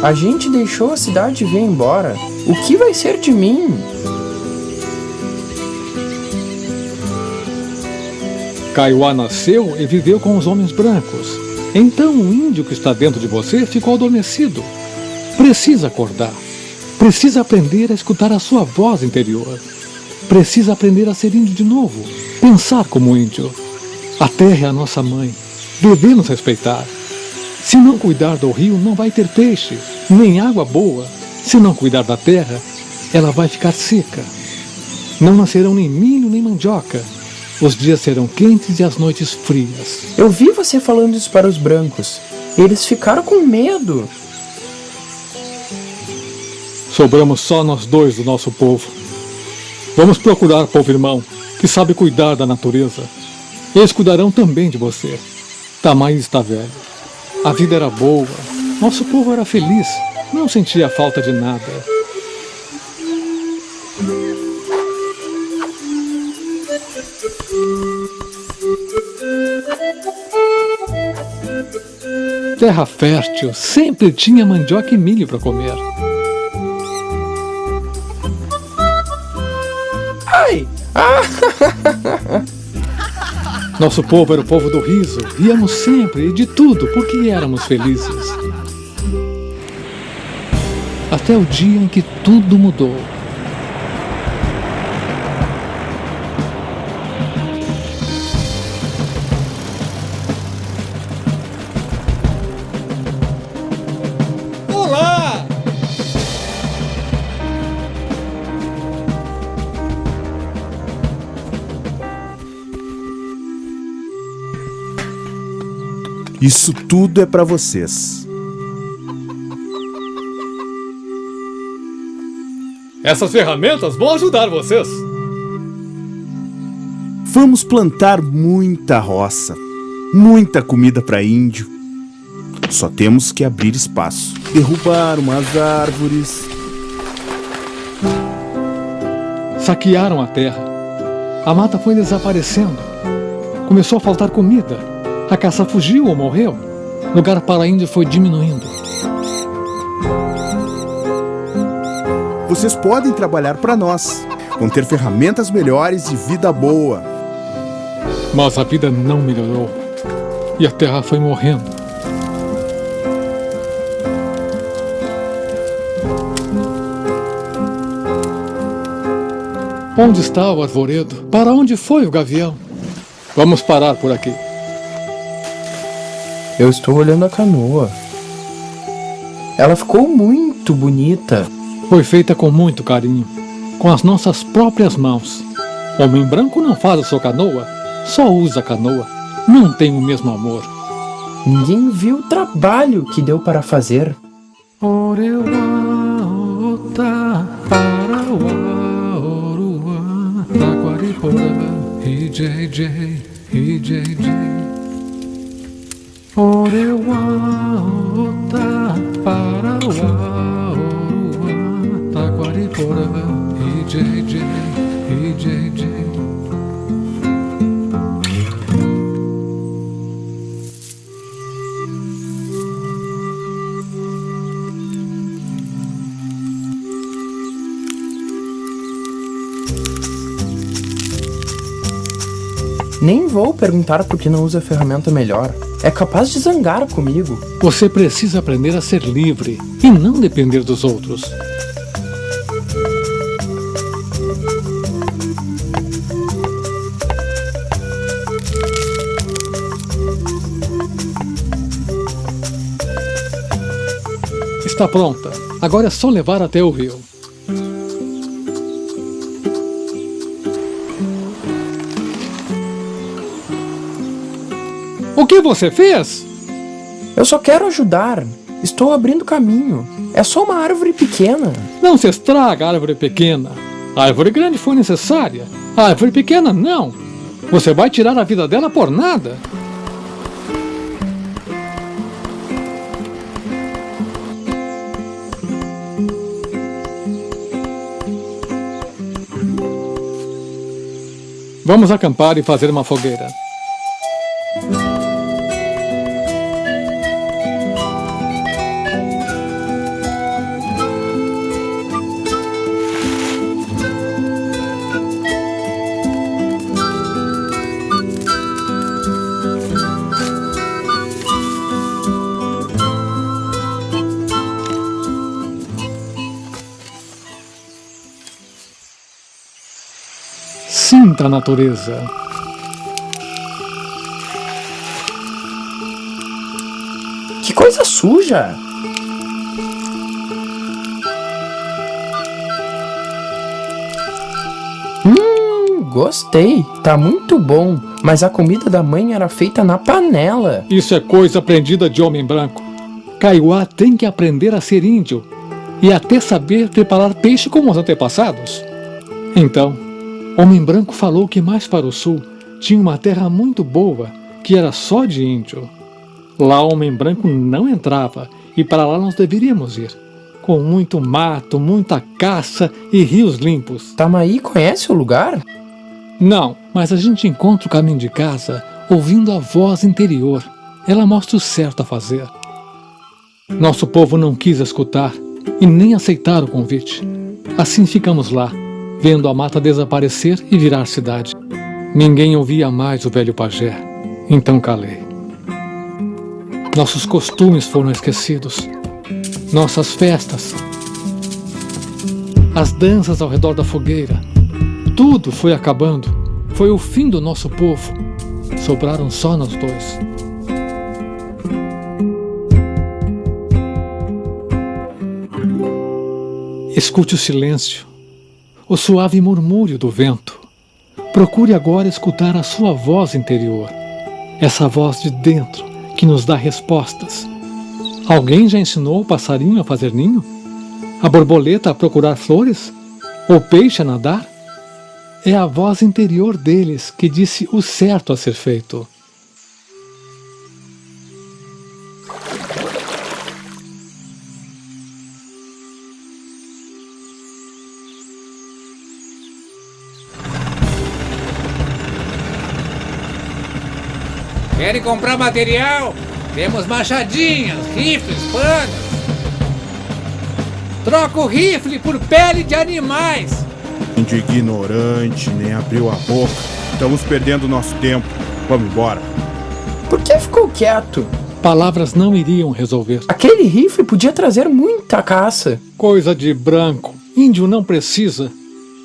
A gente deixou a cidade e veio embora. O que vai ser de mim? Kaiowá nasceu e viveu com os homens brancos. Então o índio que está dentro de você ficou adormecido. Precisa acordar. Precisa aprender a escutar a sua voz interior. Precisa aprender a ser índio de novo. Pensar como índio. A terra é a nossa mãe. Devemos respeitar. Se não cuidar do rio, não vai ter peixe, nem água boa. Se não cuidar da terra, ela vai ficar seca. Não nascerão nem milho nem mandioca. Os dias serão quentes e as noites frias. Eu vi você falando isso para os brancos. Eles ficaram com medo. Sobramos só nós dois do nosso povo. Vamos procurar, povo irmão, que sabe cuidar da natureza. Eles cuidarão também de você. Tamais está velho. A vida era boa. Nosso povo era feliz. Não sentia falta de nada. Terra fértil, sempre tinha mandioca e milho para comer. Ai! Ah! Nosso povo era o povo do riso, ríamos sempre e de tudo porque éramos felizes. Até o dia em que tudo mudou. Isso tudo é para vocês. Essas ferramentas vão ajudar vocês. Vamos plantar muita roça, muita comida para índio. Só temos que abrir espaço, derrubar umas árvores. Saquearam a terra. A mata foi desaparecendo. Começou a faltar comida. A caça fugiu ou morreu. Lugar para índio foi diminuindo. Vocês podem trabalhar para nós, vão ter ferramentas melhores e vida boa. Mas a vida não melhorou. E a terra foi morrendo. Onde está o arvoredo? Para onde foi o gavião? Vamos parar por aqui. Eu estou olhando a canoa. Ela ficou muito bonita. Foi feita com muito carinho, com as nossas próprias mãos. Homem branco não faz a sua canoa, só usa a canoa. Não tem o mesmo amor. Ninguém viu o trabalho que deu para fazer. Orewa, ota, parawa, orua, taquariporã, IJJ, IJJ. Nem vou perguntar por que não usa ferramenta melhor. É capaz de zangar comigo. Você precisa aprender a ser livre e não depender dos outros. Está pronta. Agora é só levar até o rio. Que você fez? Eu só quero ajudar. Estou abrindo caminho. É só uma árvore pequena. Não se estraga a árvore pequena. A árvore grande foi necessária. A árvore pequena, não. Você vai tirar a vida dela por nada. Vamos acampar e fazer uma fogueira. Sinta a natureza. Que coisa suja! Hum, gostei. Tá muito bom. Mas a comida da mãe era feita na panela. Isso é coisa aprendida de homem branco. Kaiowá tem que aprender a ser índio e até saber preparar peixe como os antepassados. Então, Homem Branco falou que mais para o sul tinha uma terra muito boa, que era só de índio. Lá Homem Branco não entrava e para lá nós deveríamos ir. Com muito mato, muita caça e rios limpos. Tamaí conhece o lugar? Não, mas a gente encontra o caminho de casa ouvindo a voz interior. Ela mostra o certo a fazer. Nosso povo não quis escutar e nem aceitar o convite. Assim ficamos lá, vendo a mata desaparecer e virar cidade. Ninguém ouvia mais o velho pajé, então calei. Nossos costumes foram esquecidos, nossas festas, as danças ao redor da fogueira, tudo foi acabando. Foi o fim do nosso povo. Sobraram só nós dois. Escute o silêncio, o suave murmúrio do vento. Procure agora escutar a sua voz interior, essa voz de dentro que nos dá respostas. Alguém já ensinou o passarinho a fazer ninho? A borboleta a procurar flores? O peixe a nadar? É a voz interior deles que disse o certo a ser feito. Querem comprar material? Temos machadinhas, rifles, panas. Troca o rifle por pele de animais. De ignorante, nem abriu a boca. Estamos perdendo nosso tempo. Vamos embora. Por que ficou quieto? Palavras não iriam resolver. Aquele rifle podia trazer muita caça. Coisa de branco. Índio não precisa.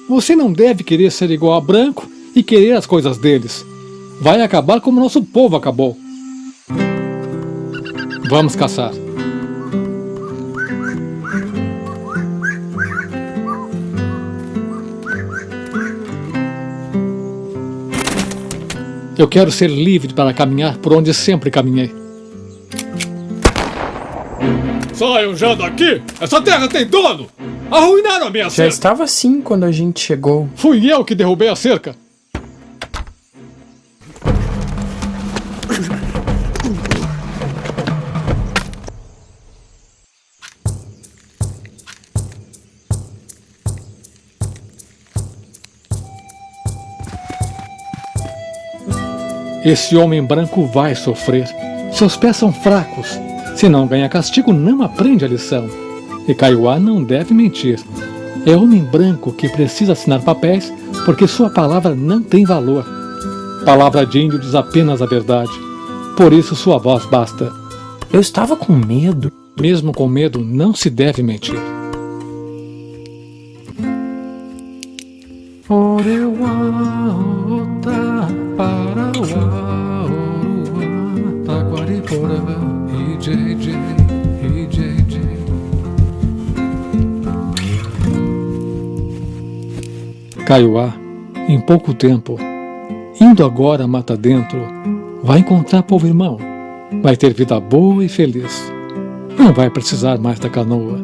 Você não deve querer ser igual a branco e querer as coisas deles. Vai acabar como nosso povo acabou. Vamos caçar. Eu quero ser livre para caminhar por onde sempre caminhei. Saiam já daqui! Essa terra tem dono! Arruinaram a minha Já cerca! estava assim quando a gente chegou. Fui eu que derrubei a cerca! Esse homem branco vai sofrer. Seus pés são fracos. Se não ganha castigo, não aprende a lição. E Kaiowá não deve mentir. É homem branco que precisa assinar papéis porque sua palavra não tem valor. Palavra de índio diz apenas a verdade. Por isso sua voz basta. Eu estava com medo. Mesmo com medo, não se deve mentir. Oreuá, Otá, Parauá, Oruá, Taquariporã, IJJ, IJJ. Kaiowá, em pouco tempo, indo agora mata dentro, vai encontrar povo irmão, vai ter vida boa e feliz. Não vai precisar mais da canoa.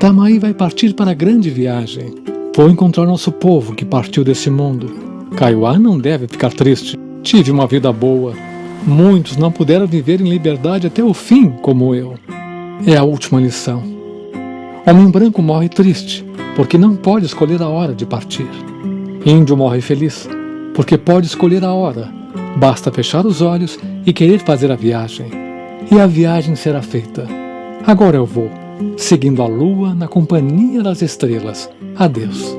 Tamaí vai partir para a grande viagem. Vou encontrar nosso povo que partiu desse mundo. Kaiowá não deve ficar triste. Tive uma vida boa. Muitos não puderam viver em liberdade até o fim, como eu. É a última lição. Homem branco morre triste, porque não pode escolher a hora de partir. Índio morre feliz, porque pode escolher a hora. Basta fechar os olhos e querer fazer a viagem. E a viagem será feita. Agora eu vou, seguindo a lua na companhia das estrelas. Adeus.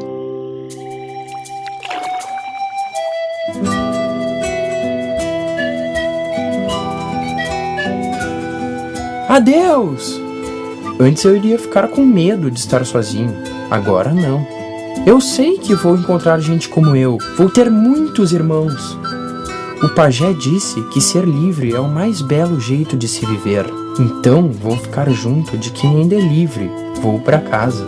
Adeus! Antes eu iria ficar com medo de estar sozinho. Agora não. Eu sei que vou encontrar gente como eu. Vou ter muitos irmãos. O pajé disse que ser livre é o mais belo jeito de se viver. Então vou ficar junto de quem ainda é livre. Vou para casa.